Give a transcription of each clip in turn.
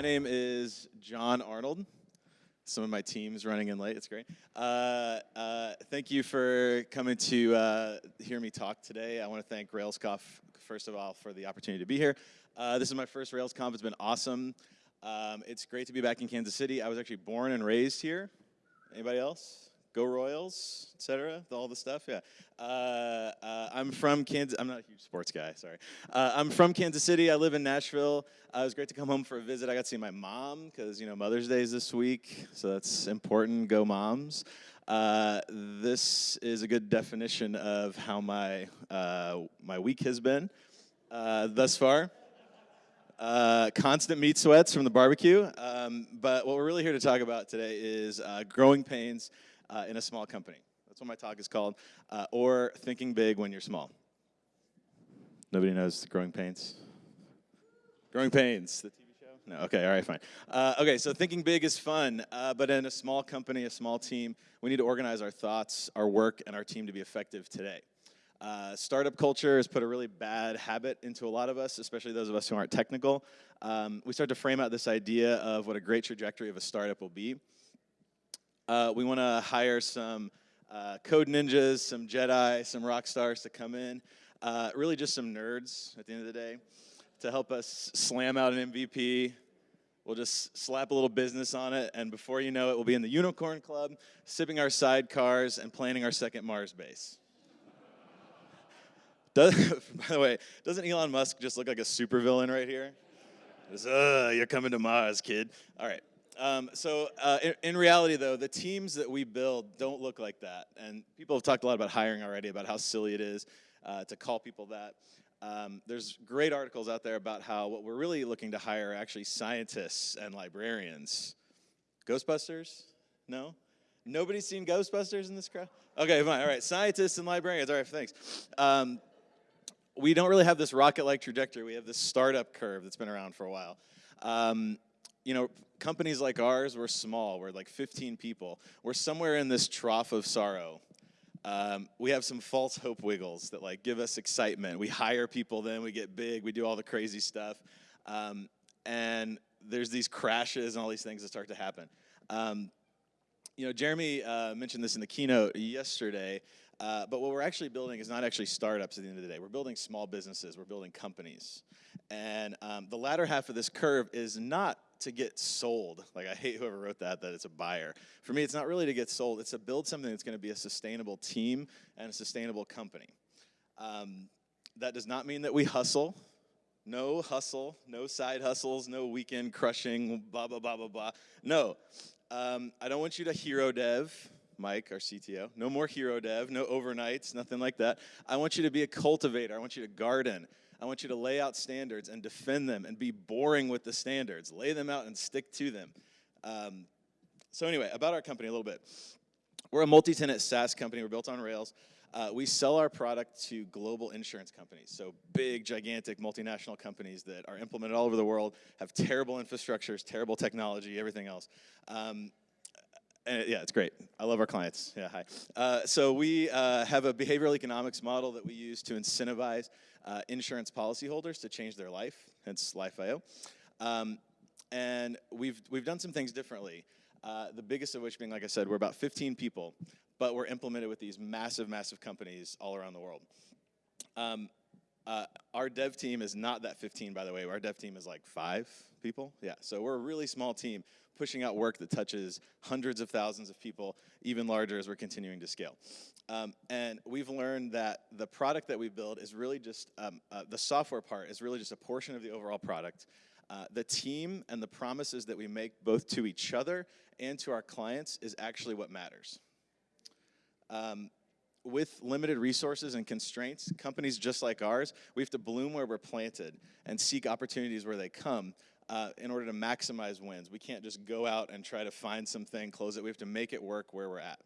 my name is John Arnold. Some of my team's running in late. It's great. Uh, uh, thank you for coming to uh, hear me talk today. I want to thank RailsConf, first of all, for the opportunity to be here. Uh, this is my first RailsConf. It's been awesome. Um, it's great to be back in Kansas City. I was actually born and raised here. Anybody else? Go Royals, etc. All the stuff. Yeah. Uh, uh, I'm from Kansas. I'm not a huge sports guy. Sorry. Uh, I'm from Kansas City. I live in Nashville. Uh, it was great to come home for a visit. I got to see my mom because you know Mother's Day is this week, so that's important. Go moms. Uh, this is a good definition of how my uh, my week has been thus far. Uh, constant meat sweats from the barbecue. Um, but what we're really here to talk about today is uh, growing pains uh, in a small company. That's what my talk is called. Uh, or thinking big when you're small. Nobody knows Growing Pains? Growing Pains, the TV show? No, okay, all right, fine. Uh, okay, so thinking big is fun, uh, but in a small company, a small team, we need to organize our thoughts, our work, and our team to be effective today. Uh, startup culture has put a really bad habit into a lot of us, especially those of us who aren't technical. Um, we start to frame out this idea of what a great trajectory of a startup will be. Uh, we want to hire some uh, code ninjas, some Jedi, some rock stars to come in. Uh, really just some nerds at the end of the day to help us slam out an MVP. We'll just slap a little business on it, and before you know it, we'll be in the Unicorn Club, sipping our sidecars and planning our second Mars base. Does, by the way, doesn't Elon Musk just look like a supervillain right here? Uh, you're coming to Mars, kid. All right. Um, so uh, in, in, reality, though, the teams that we build don't look like that. And people have talked a lot about hiring already, about how silly it is uh, to call people that. Um, there's great articles out there about how what we're really looking to hire are actually scientists and librarians. Ghostbusters? No? Nobody's seen Ghostbusters in this crowd? Okay, fine. All right, scientists and librarians. All right, thanks. Um, we don't really have this rocket-like trajectory. We have this startup curve that's been around for a while. Um, you know, companies like ours, we're small. We're like 15 people. We're somewhere in this trough of sorrow. Um, we have some false hope wiggles that like give us excitement. We hire people, then we get big. We do all the crazy stuff, um, and there's these crashes and all these things that start to happen. Um, you know, Jeremy uh, mentioned this in the keynote yesterday. Uh, but what we're actually building is not actually startups at the end of the day. We're building small businesses. We're building companies. And um, the latter half of this curve is not to get sold. Like I hate whoever wrote that, that it's a buyer. For me, it's not really to get sold. It's to build something that's going to be a sustainable team and a sustainable company. Um, that does not mean that we hustle. No hustle, no side hustles, no weekend crushing, blah, blah, blah, blah, blah. No, um, I don't want you to hero dev, Mike, our CTO. No more hero dev, no overnights, nothing like that. I want you to be a cultivator. I want you to garden. I want you to lay out standards and defend them and be boring with the standards. Lay them out and stick to them. Um, so anyway, about our company a little bit. We're a multi-tenant SaaS company. We're built on Rails. Uh, we sell our product to global insurance companies, so big, gigantic, multinational companies that are implemented all over the world, have terrible infrastructures, terrible technology, everything else. Um, and yeah, it's great. I love our clients. Yeah, hi. Uh, so we uh, have a behavioral economics model that we use to incentivize uh, insurance policyholders to change their life, hence Life.io. Um, and we've, we've done some things differently. Uh, the biggest of which being, like I said, we're about 15 people, but we're implemented with these massive, massive companies all around the world. Um, uh, our dev team is not that 15, by the way. Our dev team is like five people. Yeah, so we're a really small team pushing out work that touches hundreds of thousands of people, even larger as we're continuing to scale. Um, and we've learned that the product that we build is really just, um, uh, the software part is really just a portion of the overall product. Uh, the team and the promises that we make both to each other and to our clients is actually what matters. Um, with limited resources and constraints, companies just like ours, we have to bloom where we're planted and seek opportunities where they come uh, in order to maximize wins. We can't just go out and try to find something, close it. We have to make it work where we're at.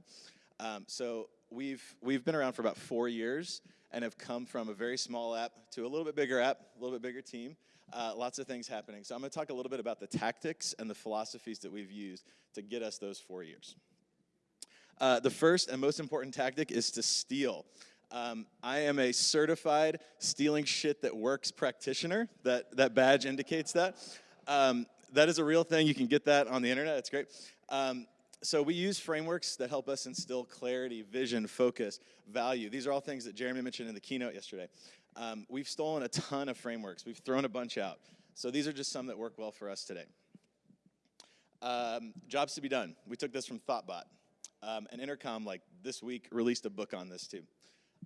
Um, so we've, we've been around for about four years and have come from a very small app to a little bit bigger app, a little bit bigger team. Uh, lots of things happening. So I'm going to talk a little bit about the tactics and the philosophies that we've used to get us those four years. Uh, the first and most important tactic is to steal. Um, I am a certified stealing shit that works practitioner. That, that badge indicates that. Um, that is a real thing. You can get that on the internet. It's great. Um, so we use frameworks that help us instill clarity, vision, focus, value. These are all things that Jeremy mentioned in the keynote yesterday. Um, we've stolen a ton of frameworks. We've thrown a bunch out. So these are just some that work well for us today. Um, jobs to be done. We took this from Thoughtbot. Um, and Intercom, like this week, released a book on this too.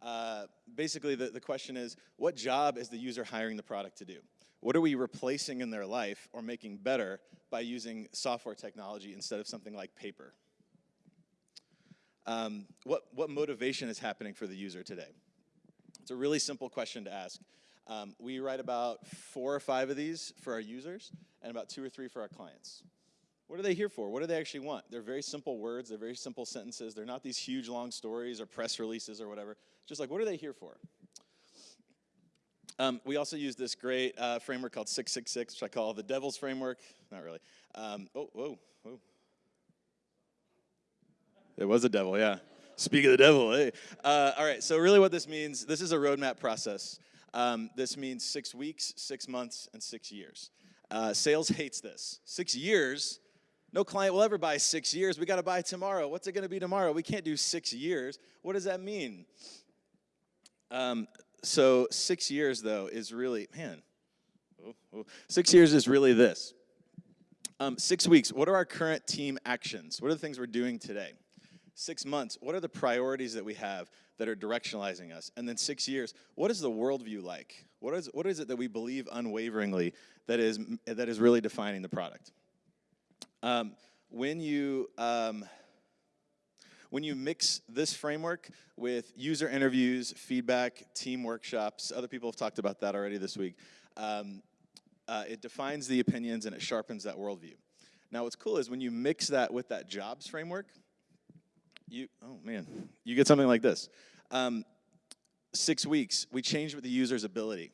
Uh, basically, the, the question is, what job is the user hiring the product to do? What are we replacing in their life or making better by using software technology instead of something like paper? Um, what, what motivation is happening for the user today? It's a really simple question to ask. Um, we write about four or five of these for our users and about two or three for our clients. What are they here for? What do they actually want? They're very simple words, they're very simple sentences. They're not these huge long stories or press releases or whatever. Just like, what are they here for? Um, we also use this great uh, framework called 666, which I call the devil's framework. Not really. Um, oh, whoa, whoa. It was a devil, yeah. Speak of the devil, hey. Uh, all right, so really what this means, this is a roadmap process. Um, this means six weeks, six months, and six years. Uh, sales hates this. Six years, no client will ever buy six years. We got to buy tomorrow. What's it going to be tomorrow? We can't do six years. What does that mean? Um, so six years though is really man. Oh, oh. Six years is really this. Um, six weeks. What are our current team actions? What are the things we're doing today? Six months. What are the priorities that we have that are directionalizing us? And then six years. What is the worldview like? What is what is it that we believe unwaveringly that is that is really defining the product? Um, when you um, when you mix this framework with user interviews, feedback, team workshops, other people have talked about that already this week, um, uh, it defines the opinions and it sharpens that worldview. Now what's cool is when you mix that with that jobs framework, you, oh man, you get something like this. Um, six weeks, we change with the user's ability.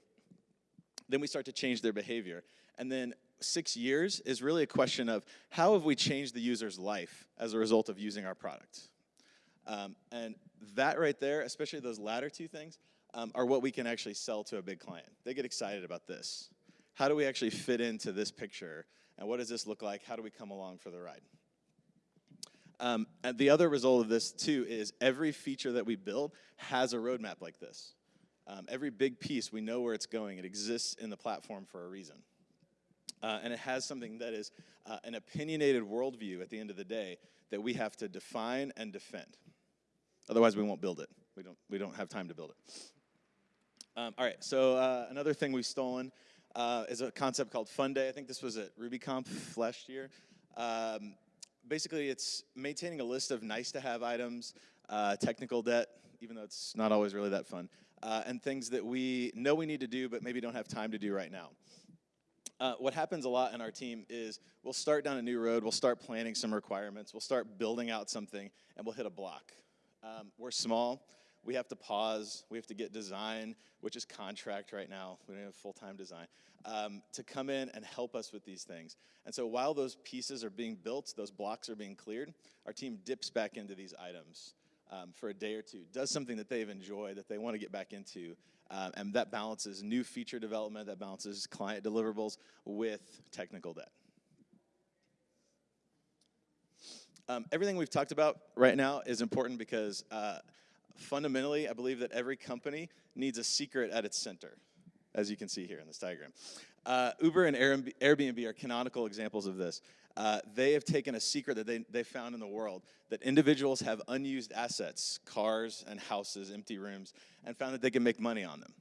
Then we start to change their behavior. And then six years is really a question of how have we changed the user's life as a result of using our product? Um, and that right there, especially those latter two things, um, are what we can actually sell to a big client. They get excited about this. How do we actually fit into this picture? And what does this look like? How do we come along for the ride? Um, and the other result of this too is every feature that we build has a roadmap like this. Um, every big piece, we know where it's going. It exists in the platform for a reason. Uh, and it has something that is uh, an opinionated worldview at the end of the day that we have to define and defend. Otherwise, we won't build it. We don't, we don't have time to build it. Um, all right, so uh, another thing we've stolen uh, is a concept called Fun Day. I think this was at RubyConf last year. Um, basically, it's maintaining a list of nice to have items, uh, technical debt, even though it's not always really that fun, uh, and things that we know we need to do but maybe don't have time to do right now. Uh, what happens a lot in our team is we'll start down a new road, we'll start planning some requirements, we'll start building out something, and we'll hit a block. Um, we're small. We have to pause. We have to get design, which is contract right now. We don't have full-time design, um, to come in and help us with these things. And so while those pieces are being built, those blocks are being cleared, our team dips back into these items um, for a day or two, does something that they've enjoyed, that they want to get back into, um, and that balances new feature development, that balances client deliverables with technical debt. Um, everything we've talked about right now is important because uh, fundamentally, I believe that every company needs a secret at its center, as you can see here in this diagram. Uh, Uber and Airbnb are canonical examples of this. Uh, they have taken a secret that they, they found in the world that individuals have unused assets, cars and houses, empty rooms, and found that they can make money on them.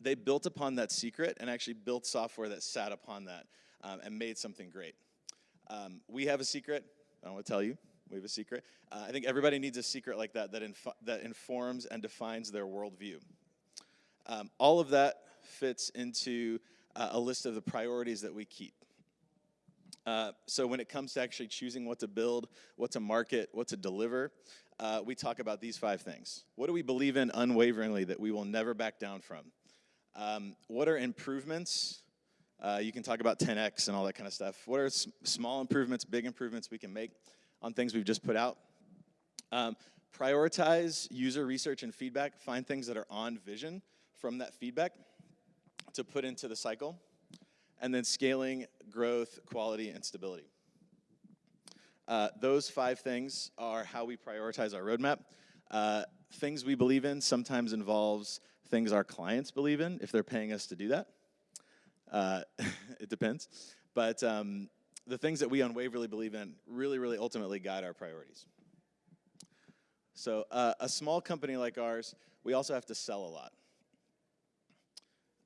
They built upon that secret and actually built software that sat upon that um, and made something great. Um, we have a secret, I don't want to tell you. We have a secret. Uh, I think everybody needs a secret like that that, inf that informs and defines their worldview. Um, all of that fits into uh, a list of the priorities that we keep. Uh, so when it comes to actually choosing what to build, what to market, what to deliver, uh, we talk about these five things. What do we believe in unwaveringly that we will never back down from? Um, what are improvements uh, you can talk about 10x and all that kind of stuff. What are small improvements, big improvements we can make on things we've just put out? Um, prioritize user research and feedback. Find things that are on vision from that feedback to put into the cycle. and then scaling, growth, quality, and stability. Uh, those five things are how we prioritize our roadmap. Uh, things we believe in sometimes involves things our clients believe in if they're paying us to do that. Uh, it depends. But um, the things that we unwaveringly believe in really, really ultimately guide our priorities. So uh, a small company like ours, we also have to sell a lot.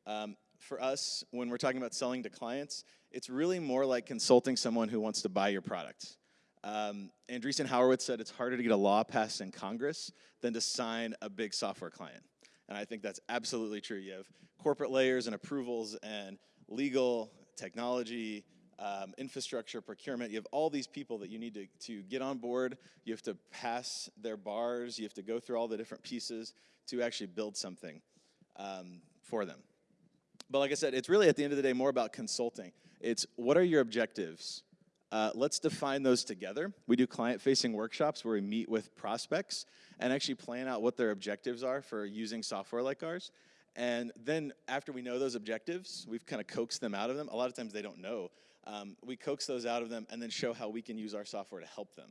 Um, for us, when we're talking about selling to clients, it's really more like consulting someone who wants to buy your product. Um, Andreessen said it's harder to get a law passed in Congress than to sign a big software client. And I think that's absolutely true. You have corporate layers and approvals and legal, technology, um, infrastructure, procurement. You have all these people that you need to, to get on board. You have to pass their bars. You have to go through all the different pieces to actually build something um, for them. But like I said, it's really at the end of the day more about consulting. It's what are your objectives? Uh, let's define those together. We do client-facing workshops where we meet with prospects and actually plan out what their objectives are for using software like ours. And then after we know those objectives, we've kind of coaxed them out of them. A lot of times they don't know. Um, we coax those out of them and then show how we can use our software to help them.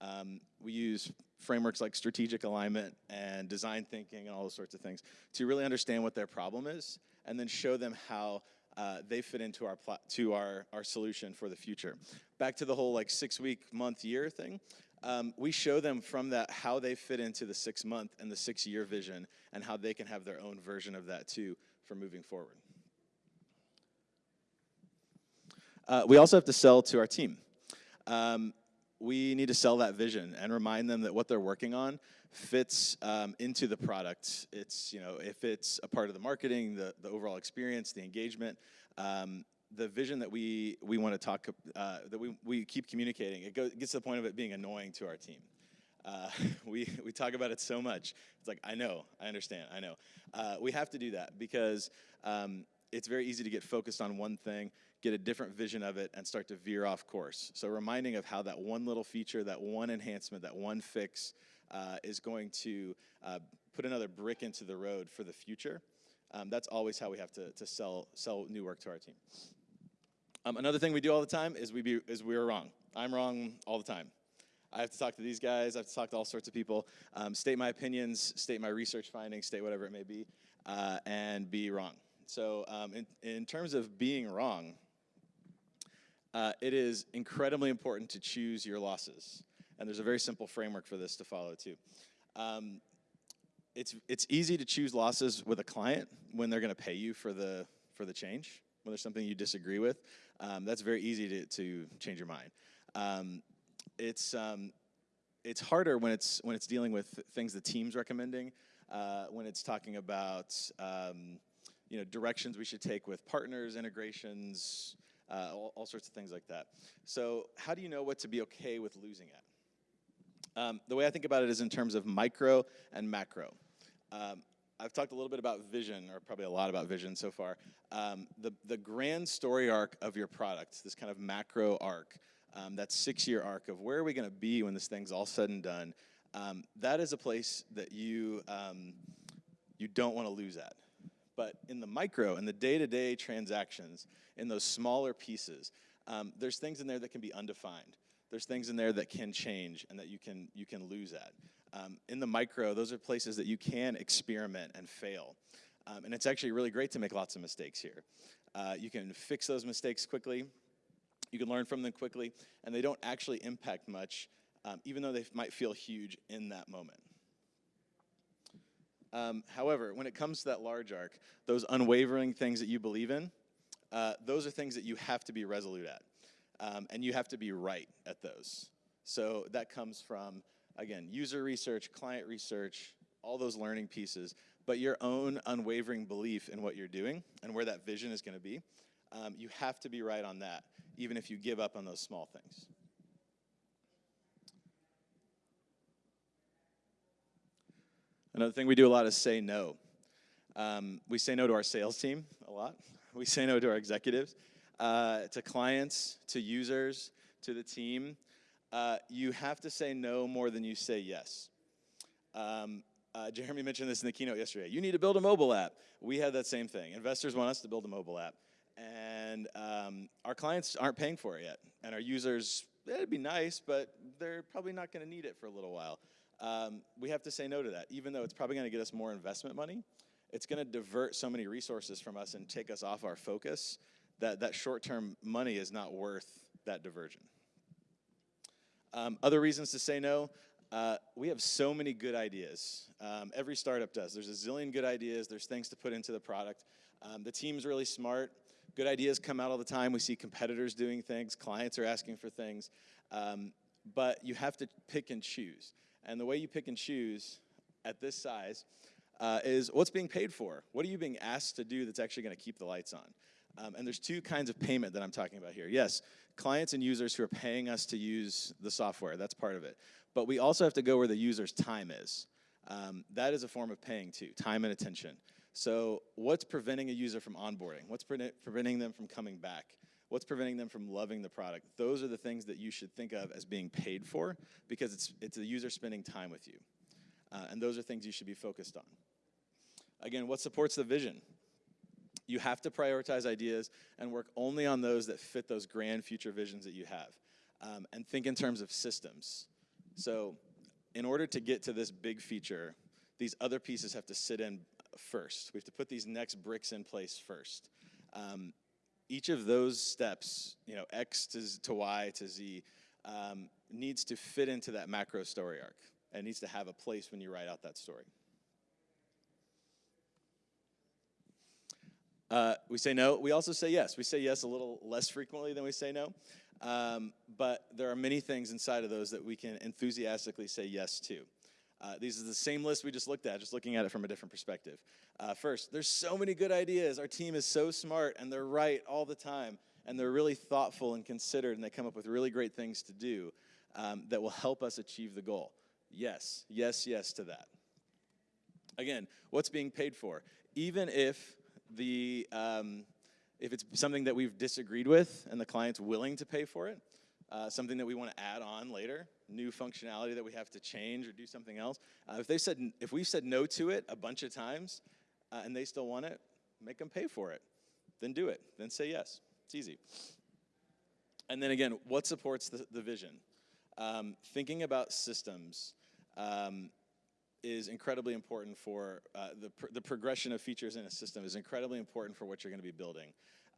Um, we use frameworks like strategic alignment and design thinking and all those sorts of things to really understand what their problem is and then show them how uh, they fit into our to our our solution for the future. Back to the whole like six week, month, year thing. Um, we show them from that how they fit into the six month and the six year vision and how they can have their own version of that too for moving forward. Uh, we also have to sell to our team. Um, we need to sell that vision and remind them that what they're working on fits um, into the product. It's, you know, if it's a part of the marketing, the, the overall experience, the engagement, um, the vision that we, we want to talk, uh, that we, we keep communicating, it goes, gets to the point of it being annoying to our team. Uh, we, we talk about it so much. It's like, I know, I understand, I know. Uh, we have to do that because um, it's very easy to get focused on one thing, get a different vision of it, and start to veer off course. So reminding of how that one little feature, that one enhancement, that one fix uh, is going to uh, put another brick into the road for the future. Um, that's always how we have to, to sell, sell new work to our team. Um, another thing we do all the time is we be, is we're wrong. I'm wrong all the time. I have to talk to these guys. I have to talk to all sorts of people, um, state my opinions, state my research findings, state whatever it may be, uh, and be wrong. So um, in, in terms of being wrong, uh, it is incredibly important to choose your losses. And there's a very simple framework for this to follow too. Um, it's, it's easy to choose losses with a client when they're gonna pay you for the, for the change, when there's something you disagree with. Um, that's very easy to, to change your mind. Um, it's, um, it's harder when it's, when it's dealing with things the team's recommending, uh, when it's talking about um, you know, directions we should take with partners, integrations, uh, all, all, sorts of things like that. So how do you know what to be okay with losing at? Um, the way I think about it is in terms of micro and macro. Um, I've talked a little bit about vision, or probably a lot about vision so far. Um, the, the grand story arc of your product, this kind of macro arc, um, that six-year arc of where are we going to be when this thing's all said and done, um, that is a place that you, um, you don't want to lose at. But in the micro, in the day-to-day -day transactions, in those smaller pieces, um, there's things in there that can be undefined. There's things in there that can change and that you can, you can lose at. Um, in the micro, those are places that you can experiment and fail. Um, and it's actually really great to make lots of mistakes here. Uh, you can fix those mistakes quickly, you can learn from them quickly, and they don't actually impact much, um, even though they might feel huge in that moment. Um, however, when it comes to that large arc, those unwavering things that you believe in, uh, those are things that you have to be resolute at. Um, and you have to be right at those. So that comes from, again, user research, client research, all those learning pieces, but your own unwavering belief in what you're doing and where that vision is going to be. Um, you have to be right on that, even if you give up on those small things. Another thing we do a lot is say no. Um, we say no to our sales team a lot. We say no to our executives, uh, to clients, to users, to the team. Uh, you have to say no more than you say yes. Um, uh, Jeremy mentioned this in the keynote yesterday. You need to build a mobile app. We had that same thing. Investors want us to build a mobile app. and um, our clients aren't paying for it yet, and our users, it'd be nice, but they're probably not going to need it for a little while. Um, we have to say no to that, even though it's probably going to get us more investment money. It's going to divert so many resources from us and take us off our focus that that short-term money is not worth that diversion. Um, other reasons to say no, uh, we have so many good ideas. Um, every startup does. There's a zillion good ideas. There's things to put into the product. Um, the team's really smart. Good ideas come out all the time. We see competitors doing things. Clients are asking for things. Um, but you have to pick and choose. And the way you pick and choose at this size uh, is what's being paid for? What are you being asked to do that's actually going to keep the lights on? Um, and there's two kinds of payment that I'm talking about here. Yes, clients and users who are paying us to use the software, that's part of it. But we also have to go where the user's time is. Um, that is a form of paying too, time and attention. So what's preventing a user from onboarding? What's pre preventing them from coming back? What's preventing them from loving the product? Those are the things that you should think of as being paid for because it's, it's the user spending time with you. Uh, and those are things you should be focused on. Again, what supports the vision? You have to prioritize ideas and work only on those that fit those grand future visions that you have. Um, and think in terms of systems. So in order to get to this big feature, these other pieces have to sit in first. We have to put these next bricks in place first. Um, each of those steps, you know, X to, to Y to Z, um, needs to fit into that macro story arc. And needs to have a place when you write out that story. Uh, we say no. We also say yes. We say yes a little less frequently than we say no. Um, but there are many things inside of those that we can enthusiastically say yes to. Uh, these are the same list we just looked at, just looking at it from a different perspective. Uh, first, there's so many good ideas. Our team is so smart and they're right all the time. And they're really thoughtful and considered and they come up with really great things to do um, that will help us achieve the goal. Yes, yes, yes to that. Again, what's being paid for? Even if the um, if it's something that we've disagreed with and the client's willing to pay for it, uh, something that we want to add on later, new functionality that we have to change or do something else. Uh, if they said, if we've said no to it a bunch of times uh, and they still want it, make them pay for it. Then do it. Then say yes. It's easy. And then again, what supports the, the vision? Um, thinking about systems um, is incredibly important for uh, the, pr the progression of features in a system is incredibly important for what you're going to be building.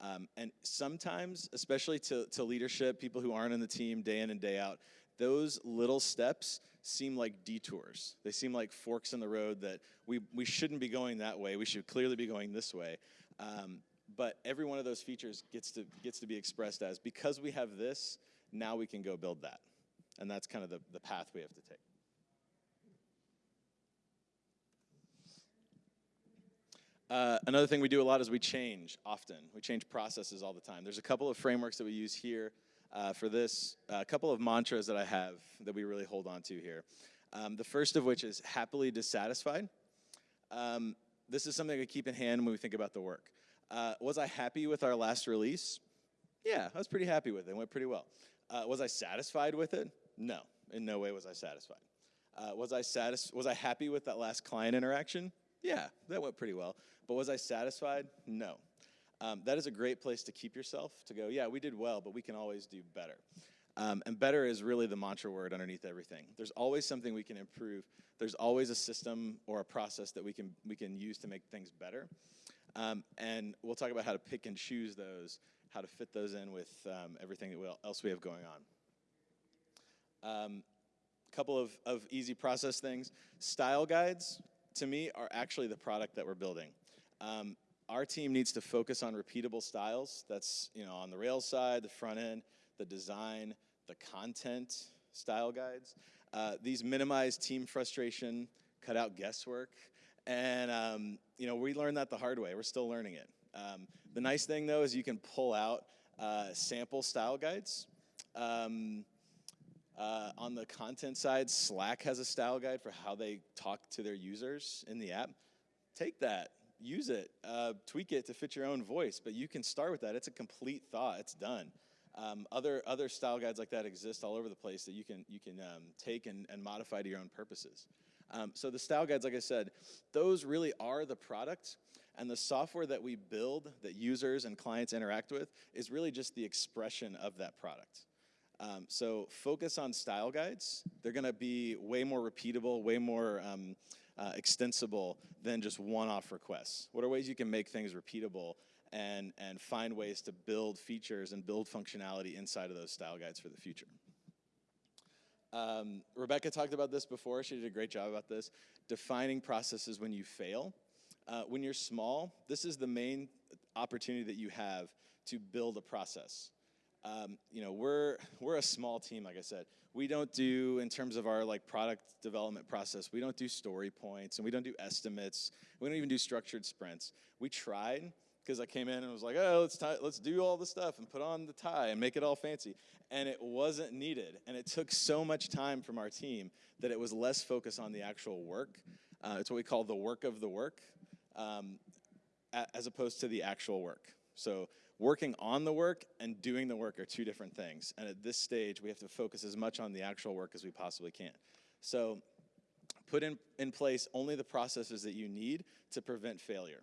Um, and sometimes, especially to, to leadership, people who aren't in the team day in and day out, those little steps seem like detours. They seem like forks in the road that we, we shouldn't be going that way. We should clearly be going this way. Um, but every one of those features gets to, gets to be expressed as, because we have this, now we can go build that. And that's kind of the, the path we have to take. Uh, another thing we do a lot is we change often. We change processes all the time. There's a couple of frameworks that we use here uh, for this, uh, a couple of mantras that I have that we really hold on to here. Um, the first of which is happily dissatisfied. Um, this is something I keep in hand when we think about the work. Uh, was I happy with our last release? Yeah, I was pretty happy with it. It went pretty well. Uh, was I satisfied with it? No, in no way was I satisfied. Uh, was I satis- Was I happy with that last client interaction? Yeah, that went pretty well. But was I satisfied? No. Um, that is a great place to keep yourself, to go, yeah, we did well, but we can always do better. Um, and better is really the mantra word underneath everything. There's always something we can improve. There's always a system or a process that we can, we can use to make things better. Um, and we'll talk about how to pick and choose those, how to fit those in with um, everything that we, else we have going on. A um, couple of, of easy process things. Style guides, to me, are actually the product that we're building. Um, our team needs to focus on repeatable styles. That's you know on the Rails side, the front end, the design, the content style guides. Uh, these minimize team frustration, cut out guesswork, and um, you know we learned that the hard way. We're still learning it. Um, the nice thing though is you can pull out uh, sample style guides. Um, uh, on the content side, Slack has a style guide for how they talk to their users in the app. Take that, use it, uh, tweak it to fit your own voice, but you can start with that. It's a complete thought, it's done. Um, other, other style guides like that exist all over the place that you can, you can um, take and, and modify to your own purposes. Um, so the style guides, like I said, those really are the product. And the software that we build that users and clients interact with is really just the expression of that product. Um, so focus on style guides. They're going to be way more repeatable, way more um, uh, extensible than just one-off requests. What are ways you can make things repeatable and, and find ways to build features and build functionality inside of those style guides for the future? Um, Rebecca talked about this before. She did a great job about this. Defining processes when you fail. Uh, when you're small, this is the main opportunity that you have to build a process. Um, you know, we're we're a small team, like I said. We don't do in terms of our like product development process. We don't do story points, and we don't do estimates. We don't even do structured sprints. We tried because I came in and was like, oh, let's tie, let's do all the stuff and put on the tie and make it all fancy, and it wasn't needed. And it took so much time from our team that it was less focus on the actual work. Uh, it's what we call the work of the work, um, as opposed to the actual work. So working on the work and doing the work are two different things. And at this stage, we have to focus as much on the actual work as we possibly can. So put in, in place only the processes that you need to prevent failure.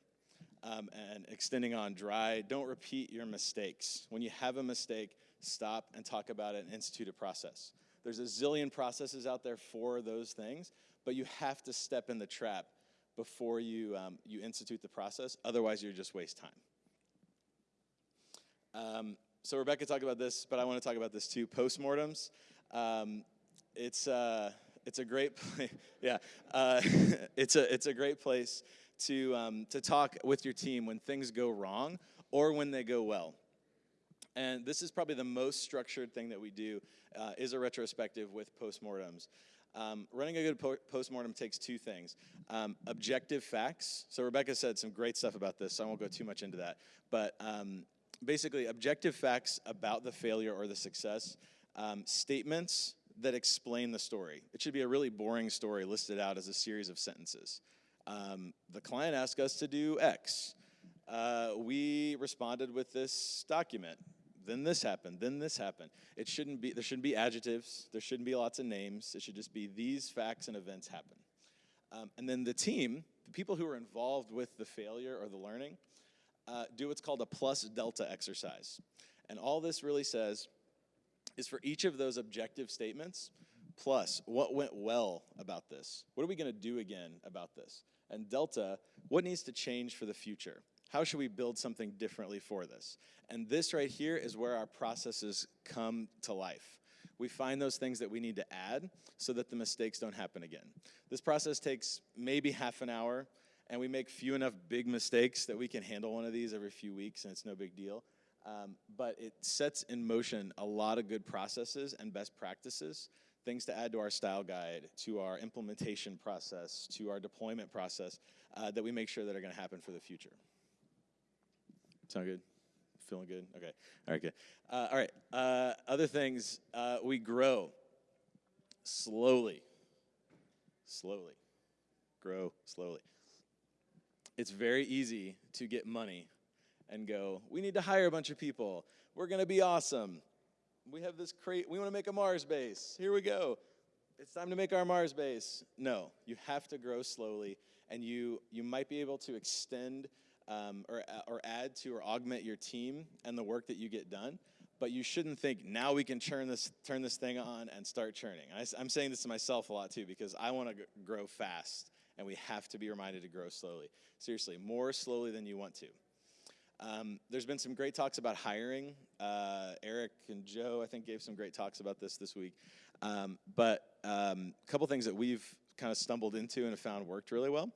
Um, and extending on dry, don't repeat your mistakes. When you have a mistake, stop and talk about it and institute a process. There's a zillion processes out there for those things, but you have to step in the trap before you, um, you institute the process. Otherwise, you just waste time. Um, so Rebecca talked about this, but I want to talk about this too. Postmortems. Um, it's uh, it's a great, yeah. Uh, it's a it's a great place to um, to talk with your team when things go wrong or when they go well. And this is probably the most structured thing that we do uh, is a retrospective with postmortems. Um, running a good po postmortem takes two things. Um, objective facts. So Rebecca said some great stuff about this, so I won't go too much into that. But um, basically objective facts about the failure or the success, um, statements that explain the story. It should be a really boring story listed out as a series of sentences. Um, the client asked us to do X. Uh, we responded with this document. Then this happened. Then this happened. It shouldn't be. There shouldn't be adjectives. There shouldn't be lots of names. It should just be these facts and events happen. Um, and then the team, the people who are involved with the failure or the learning, uh, do what's called a plus delta exercise. And all this really says is for each of those objective statements, plus what went well about this? What are we going to do again about this? And delta, what needs to change for the future? How should we build something differently for this? And this right here is where our processes come to life. We find those things that we need to add so that the mistakes don't happen again. This process takes maybe half an hour, and we make few enough big mistakes that we can handle one of these every few weeks and it's no big deal. Um, but it sets in motion a lot of good processes and best practices, things to add to our style guide, to our implementation process, to our deployment process uh, that we make sure that are going to happen for the future. Sound good? Feeling good? Okay. All right, good. Uh, all right. Uh, other things, uh, we grow slowly. Slowly. Grow slowly it's very easy to get money and go, we need to hire a bunch of people. We're going to be awesome. We have this crate, we want to make a Mars base. Here we go. It's time to make our Mars base. No, you have to grow slowly, and you, you might be able to extend um, or, or add to or augment your team and the work that you get done. But you shouldn't think now we can turn this turn this thing on and start churning. I, I'm saying this to myself a lot too because I want to grow fast and we have to be reminded to grow slowly. Seriously, more slowly than you want to. Um, there's been some great talks about hiring. Uh, Eric and Joe, I think, gave some great talks about this this week. Um, but a um, couple things that we've kind of stumbled into and have found worked really well.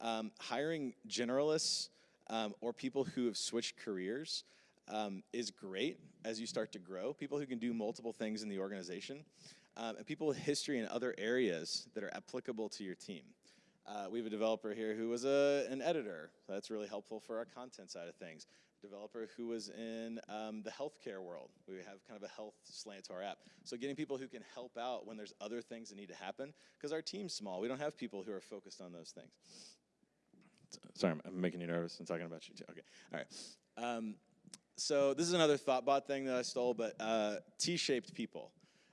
Um, hiring generalists um, or people who have switched careers um, is great as you start to grow. People who can do multiple things in the organization, and people with history in other areas that are applicable to your team. Uh, we have a developer here who was a, an editor. That's really helpful for our content side of things. A developer who was in um, the healthcare world. We have kind of a health slant to our app. So getting people who can help out when there's other things that need to happen, because our team's small. We don't have people who are focused on those things. Sorry, I'm making you nervous. I'm talking about you too. Okay, all right. Um, so this is another ThoughtBot thing that I stole, but uh, T-shaped people.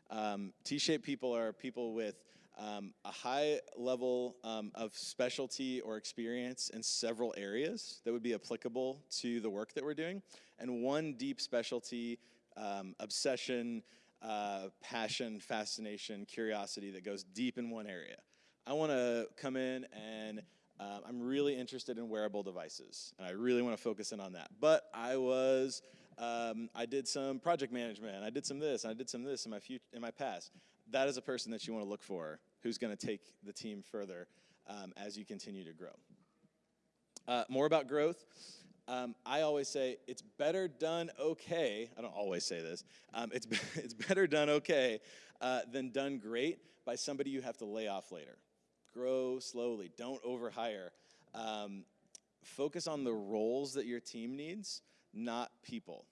Um, T-shaped people are people with um, a high level um, of specialty or experience in several areas that would be applicable to the work that we're doing, and one deep specialty, um, obsession, uh, passion, fascination, curiosity that goes deep in one area. I want to come in and uh, I'm really interested in wearable devices, and I really want to focus in on that. But I was, um, I did some project management, I did some this, and I did some this in my future, in my past. That is a person that you want to look for who's going to take the team further um, as you continue to grow. Uh, more about growth. Um, I always say it's better done okay. I don't always say this. Um, it's, it's better done okay uh, than done great by somebody you have to lay off later. Grow slowly. Don't overhire. Um, focus on the roles that your team needs, not people.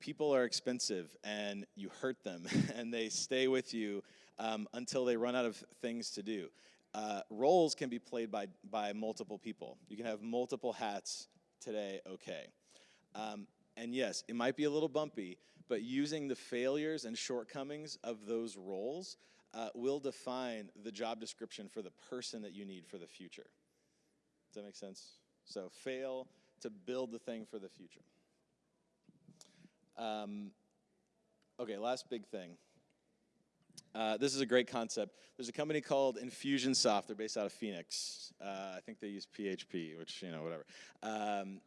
People are expensive and you hurt them and they stay with you um, until they run out of things to do uh, roles can be played by, by multiple people. You can have multiple hats today, okay. Um, and yes, it might be a little bumpy, but using the failures and shortcomings of those roles uh, will define the job description for the person that you need for the future. Does that make sense? So fail to build the thing for the future. Um, okay, last big thing. Uh, this is a great concept. There's a company called Infusionsoft. They're based out of Phoenix. Uh, I think they use PHP, which, you know, whatever. Um,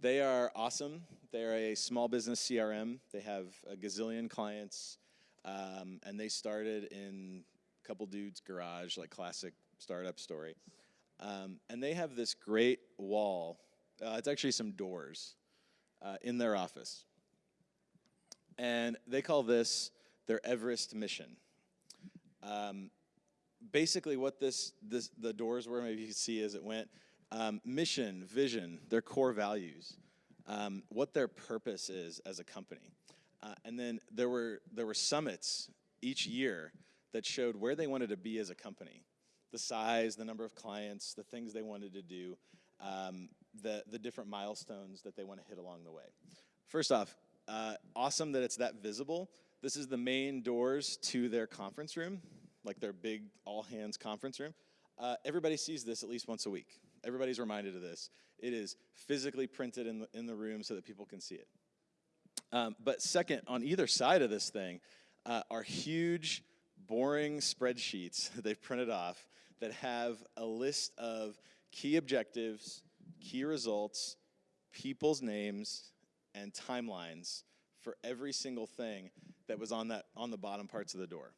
they are awesome. They're a small business CRM. They have a gazillion clients, um, and they started in a couple dudes' garage, like classic startup story. Um, and they have this great wall. Uh, it's actually some doors uh, in their office. And they call this their Everest mission. Um, basically, what this, this the doors were, maybe you can see as it went, um, mission, vision, their core values, um, what their purpose is as a company. Uh, and then there were, there were summits each year that showed where they wanted to be as a company the size, the number of clients, the things they wanted to do, um, the, the different milestones that they want to hit along the way. First off, uh, awesome that it's that visible. This is the main doors to their conference room, like their big all hands conference room. Uh, everybody sees this at least once a week. Everybody's reminded of this. It is physically printed in the, in the room so that people can see it. Um, but second, on either side of this thing uh, are huge, boring spreadsheets that they've printed off that have a list of key objectives, key results, people's names, and timelines for every single thing that was on that on the bottom parts of the door.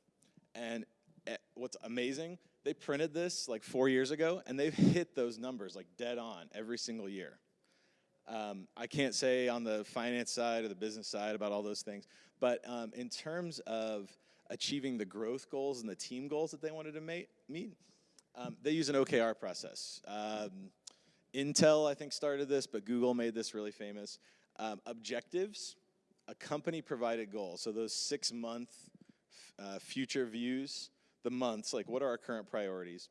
And eh, what's amazing, they printed this like four years ago, and they've hit those numbers like dead on every single year. Um, I can't say on the finance side or the business side about all those things, but um, in terms of achieving the growth goals and the team goals that they wanted to meet, um, they use an OKR process. Um, Intel, I think, started this, but Google made this really famous. Um, objectives a company provided goal. So those six month uh, future views, the months, like what are our current priorities?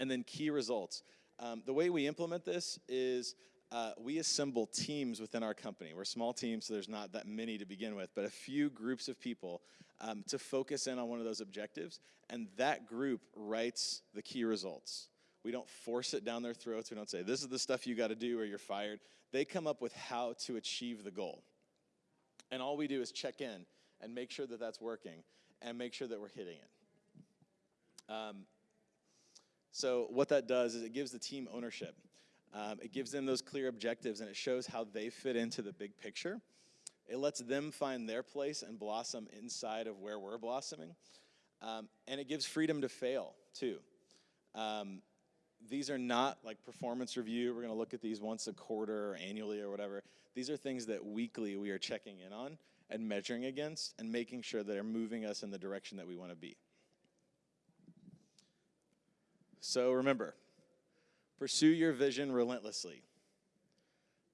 And then key results. Um, the way we implement this is uh, we assemble teams within our company. We're small teams, so there's not that many to begin with, but a few groups of people um, to focus in on one of those objectives, and that group writes the key results. We don't force it down their throats. We don't say, this is the stuff you got to do or you're fired. They come up with how to achieve the goal. And all we do is check in and make sure that that's working and make sure that we're hitting it. Um, so, what that does is it gives the team ownership. Um, it gives them those clear objectives and it shows how they fit into the big picture. It lets them find their place and blossom inside of where we're blossoming. Um, and it gives freedom to fail, too. Um, these are not like performance review. We're going to look at these once a quarter or annually or whatever. These are things that weekly we are checking in on and measuring against and making sure that they're moving us in the direction that we want to be. So remember, pursue your vision relentlessly.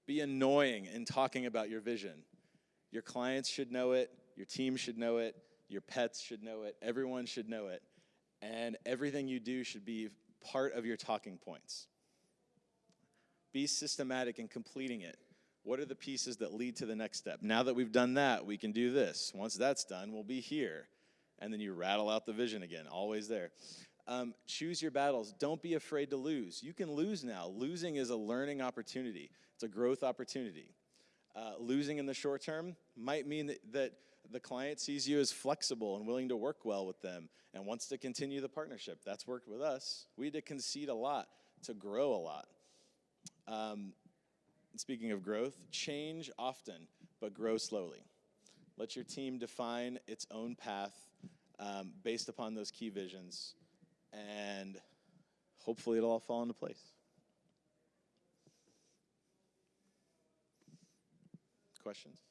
Be annoying in talking about your vision. Your clients should know it, your team should know it, your pets should know it, everyone should know it, and everything you do should be part of your talking points. Be systematic in completing it. What are the pieces that lead to the next step? Now that we've done that, we can do this. Once that's done, we'll be here. and then you rattle out the vision again, always there. Um, choose your battles. Don't be afraid to lose. You can lose now. Losing is a learning opportunity, it's a growth opportunity. Uh, losing in the short term might mean that, that the client sees you as flexible and willing to work well with them and wants to continue the partnership. That's worked with us. We had to concede a lot to grow a lot. Um, speaking of growth, change often, but grow slowly. Let your team define its own path um, based upon those key visions, and hopefully it'll all fall into place. Questions?